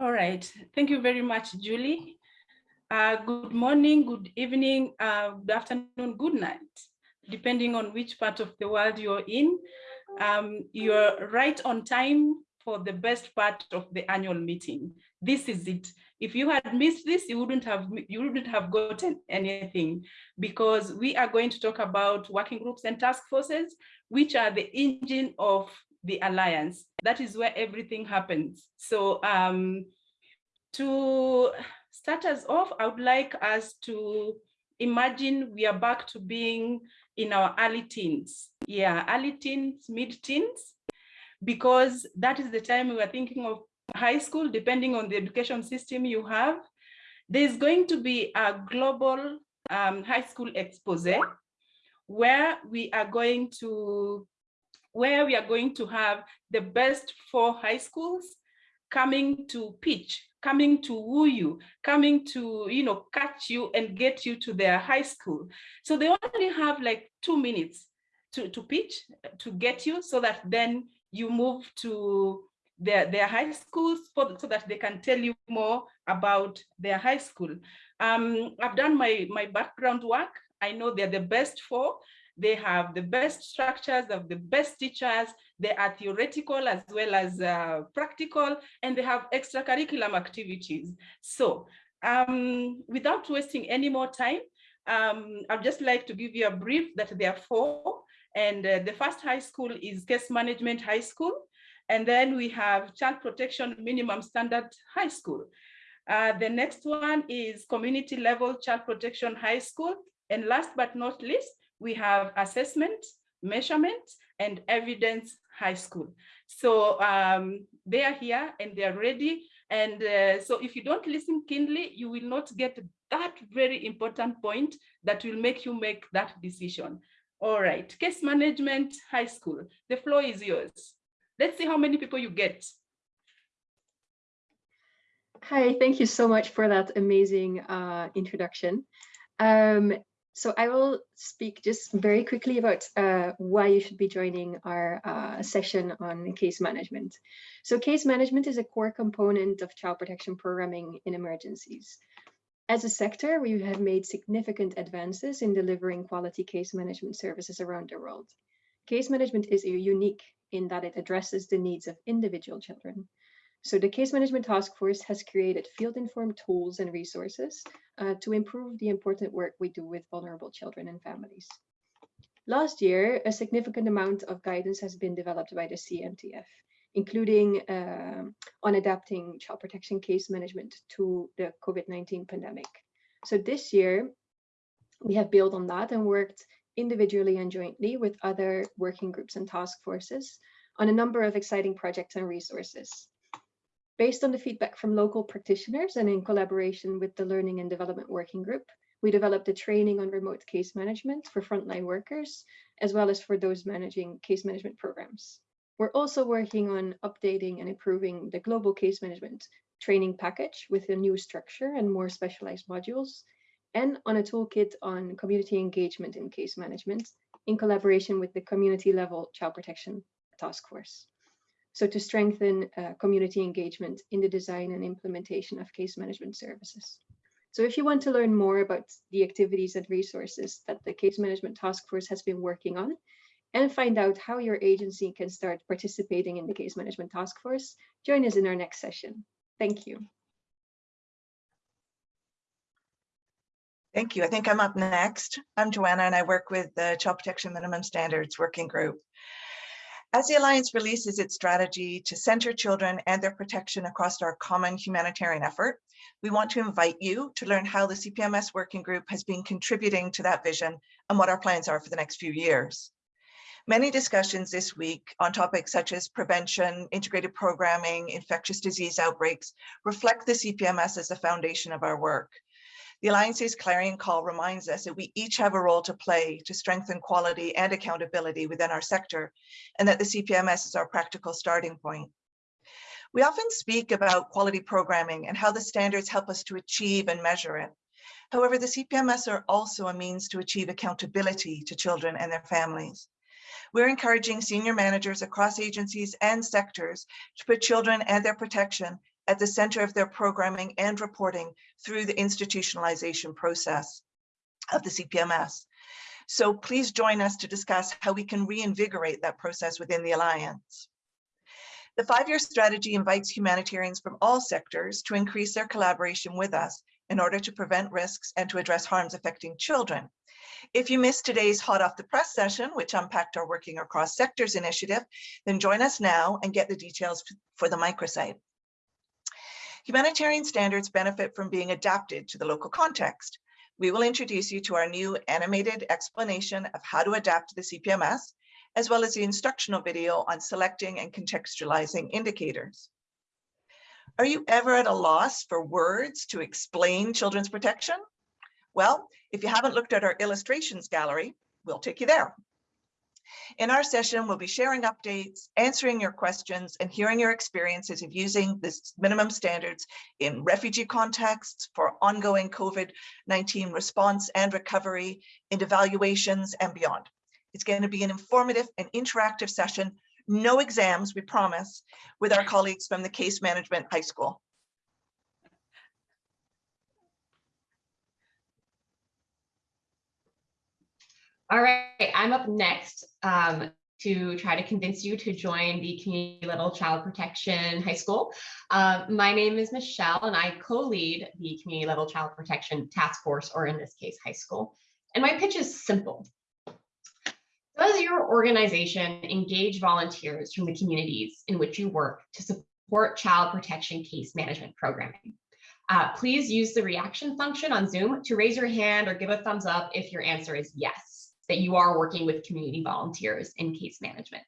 All right. Thank you very much, Julie. Uh, good morning, good evening, uh, good afternoon, good night, depending on which part of the world you're in. Um, you're right on time for the best part of the annual meeting. This is it. If you had missed this, you wouldn't have you wouldn't have gotten anything because we are going to talk about working groups and task forces, which are the engine of the alliance. That is where everything happens. So um, to start us off, I would like us to imagine we are back to being in our early teens. Yeah, early teens, mid teens, because that is the time we are thinking of high school, depending on the education system you have. There's going to be a global um, high school expose where we are going to where we are going to have the best four high schools coming to pitch, coming to woo you, coming to, you know, catch you and get you to their high school. So they only have like two minutes to, to pitch, to get you so that then you move to their, their high schools for, so that they can tell you more about their high school. Um, I've done my, my background work. I know they're the best for. They have the best structures, of the best teachers. They are theoretical as well as uh, practical, and they have extracurricular activities. So um, without wasting any more time, um, I'd just like to give you a brief that there are four. And uh, the first high school is Case Management High School. And then we have Child Protection Minimum Standard High School. Uh, the next one is Community Level Child Protection High School. And last but not least, we have assessment, measurement, and evidence high school. So um, they are here and they are ready. And uh, so if you don't listen keenly, you will not get that very important point that will make you make that decision. All right, case management high school. The floor is yours. Let's see how many people you get. Hi, thank you so much for that amazing uh, introduction. Um, so I will speak just very quickly about uh, why you should be joining our uh, session on case management. So case management is a core component of child protection programming in emergencies. As a sector, we have made significant advances in delivering quality case management services around the world. Case management is unique in that it addresses the needs of individual children. So the Case Management Task Force has created field-informed tools and resources uh, to improve the important work we do with vulnerable children and families. Last year, a significant amount of guidance has been developed by the CMTF including uh, on adapting child protection case management to the COVID-19 pandemic. So this year, we have built on that and worked individually and jointly with other working groups and task forces on a number of exciting projects and resources. Based on the feedback from local practitioners and in collaboration with the Learning and Development Working Group, we developed a training on remote case management for frontline workers, as well as for those managing case management programs. We're also working on updating and improving the global case management training package with a new structure and more specialized modules, and on a toolkit on community engagement in case management in collaboration with the community level child protection task force. So to strengthen uh, community engagement in the design and implementation of case management services. So if you want to learn more about the activities and resources that the case management task force has been working on, and find out how your agency can start participating in the case management task force, join us in our next session. Thank you. Thank you. I think I'm up next. I'm Joanna and I work with the Child Protection Minimum Standards Working Group. As the Alliance releases its strategy to center children and their protection across our common humanitarian effort, we want to invite you to learn how the CPMS Working Group has been contributing to that vision and what our plans are for the next few years. Many discussions this week on topics such as prevention, integrated programming, infectious disease outbreaks reflect the CPMS as the foundation of our work. The Alliance's clarion call reminds us that we each have a role to play to strengthen quality and accountability within our sector, and that the CPMS is our practical starting point. We often speak about quality programming and how the standards help us to achieve and measure it. However, the CPMS are also a means to achieve accountability to children and their families. We're encouraging senior managers across agencies and sectors to put children and their protection at the center of their programming and reporting through the institutionalization process of the CPMS. So please join us to discuss how we can reinvigorate that process within the Alliance. The five-year strategy invites humanitarians from all sectors to increase their collaboration with us in order to prevent risks and to address harms affecting children. If you missed today's hot off the press session, which unpacked our working across sectors initiative, then join us now and get the details for the microsite. Humanitarian standards benefit from being adapted to the local context. We will introduce you to our new animated explanation of how to adapt to the CPMS, as well as the instructional video on selecting and contextualizing indicators. Are you ever at a loss for words to explain children's protection? Well, if you haven't looked at our illustrations gallery, we'll take you there. In our session, we'll be sharing updates, answering your questions, and hearing your experiences of using this minimum standards in refugee contexts for ongoing COVID-19 response and recovery, in evaluations and beyond. It's going to be an informative and interactive session, no exams, we promise, with our colleagues from the Case Management High School. All right, I'm up next um, to try to convince you to join the community level child protection high school. Uh, my name is Michelle and I co-lead the community level child protection task force, or in this case, high school. And my pitch is simple. Does your organization engage volunteers from the communities in which you work to support child protection case management programming? Uh, please use the reaction function on Zoom to raise your hand or give a thumbs up if your answer is yes that you are working with community volunteers in case management.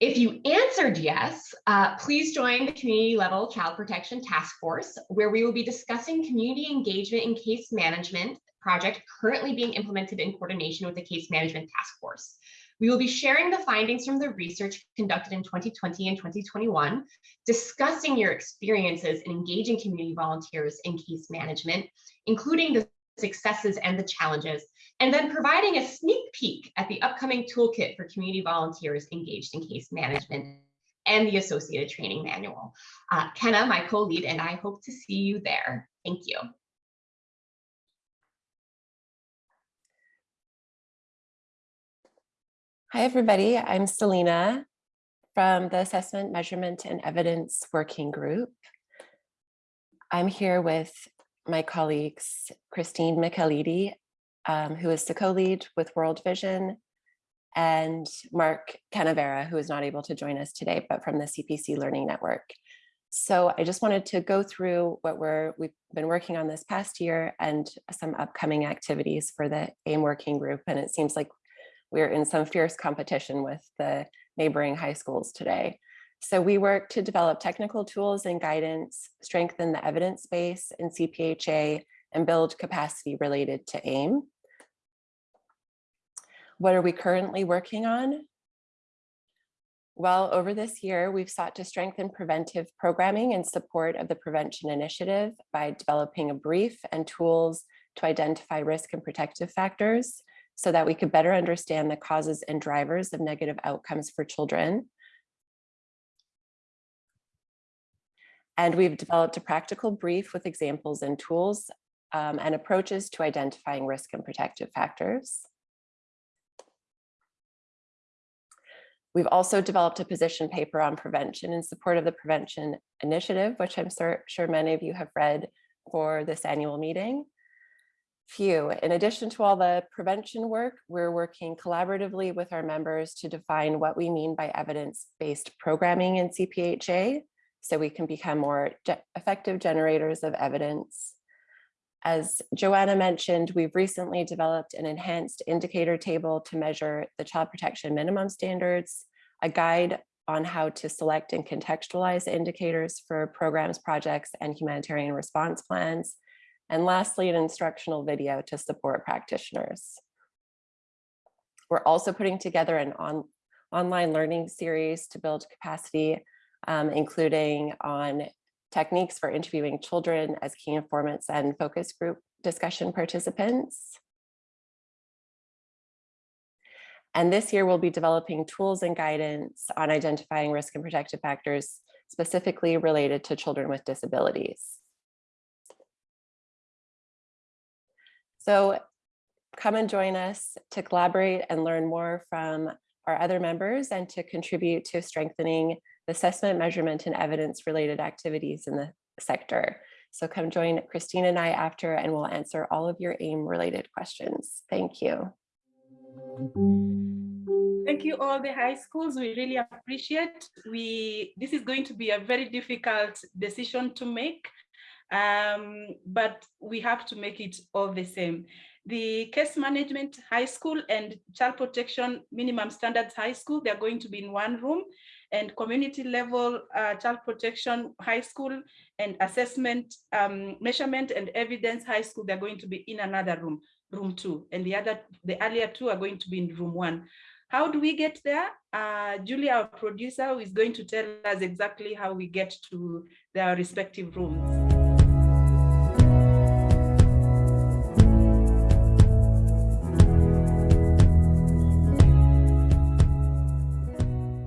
If you answered yes, uh, please join the community level child protection task force, where we will be discussing community engagement in case management project currently being implemented in coordination with the case management task force. We will be sharing the findings from the research conducted in 2020 and 2021, discussing your experiences in engaging community volunteers in case management, including the successes and the challenges, and then providing a sneak peek at the upcoming toolkit for community volunteers engaged in case management and the associated training manual. Uh, Kenna, my co-lead, and I hope to see you there. Thank you. Hi, everybody. I'm Selena from the Assessment, Measurement, and Evidence Working Group. I'm here with my colleagues, Christine Michelidi um, who is the co-lead with World Vision, and Mark Canavera, who is not able to join us today, but from the CPC Learning Network. So I just wanted to go through what we're, we've been working on this past year and some upcoming activities for the AIM working group. And it seems like we're in some fierce competition with the neighboring high schools today. So we work to develop technical tools and guidance, strengthen the evidence base in CPHA, and build capacity related to AIM. What are we currently working on? Well, over this year, we've sought to strengthen preventive programming in support of the Prevention Initiative by developing a brief and tools to identify risk and protective factors so that we could better understand the causes and drivers of negative outcomes for children. And we've developed a practical brief with examples and tools um, and approaches to identifying risk and protective factors. We've also developed a position paper on prevention in support of the Prevention Initiative, which I'm sure many of you have read for this annual meeting. Few. In addition to all the prevention work, we're working collaboratively with our members to define what we mean by evidence-based programming in CPHA, so we can become more effective generators of evidence as Joanna mentioned, we've recently developed an enhanced indicator table to measure the child protection minimum standards, a guide on how to select and contextualize indicators for programs, projects, and humanitarian response plans. And lastly, an instructional video to support practitioners. We're also putting together an on, online learning series to build capacity, um, including on techniques for interviewing children as key informants and focus group discussion participants. And this year we'll be developing tools and guidance on identifying risk and protective factors specifically related to children with disabilities. So come and join us to collaborate and learn more from our other members and to contribute to strengthening the assessment, measurement, and evidence related activities in the sector. So come join Christine and I after and we'll answer all of your AIM related questions. Thank you. Thank you all the high schools. We really appreciate. We this is going to be a very difficult decision to make, um, but we have to make it all the same. The case management high school and child protection minimum standards high school, they're going to be in one room and community level uh, child protection high school and assessment um, measurement and evidence high school, they're going to be in another room, room two. And the other, the earlier two are going to be in room one. How do we get there? Uh, Julie, our producer, is going to tell us exactly how we get to their respective rooms.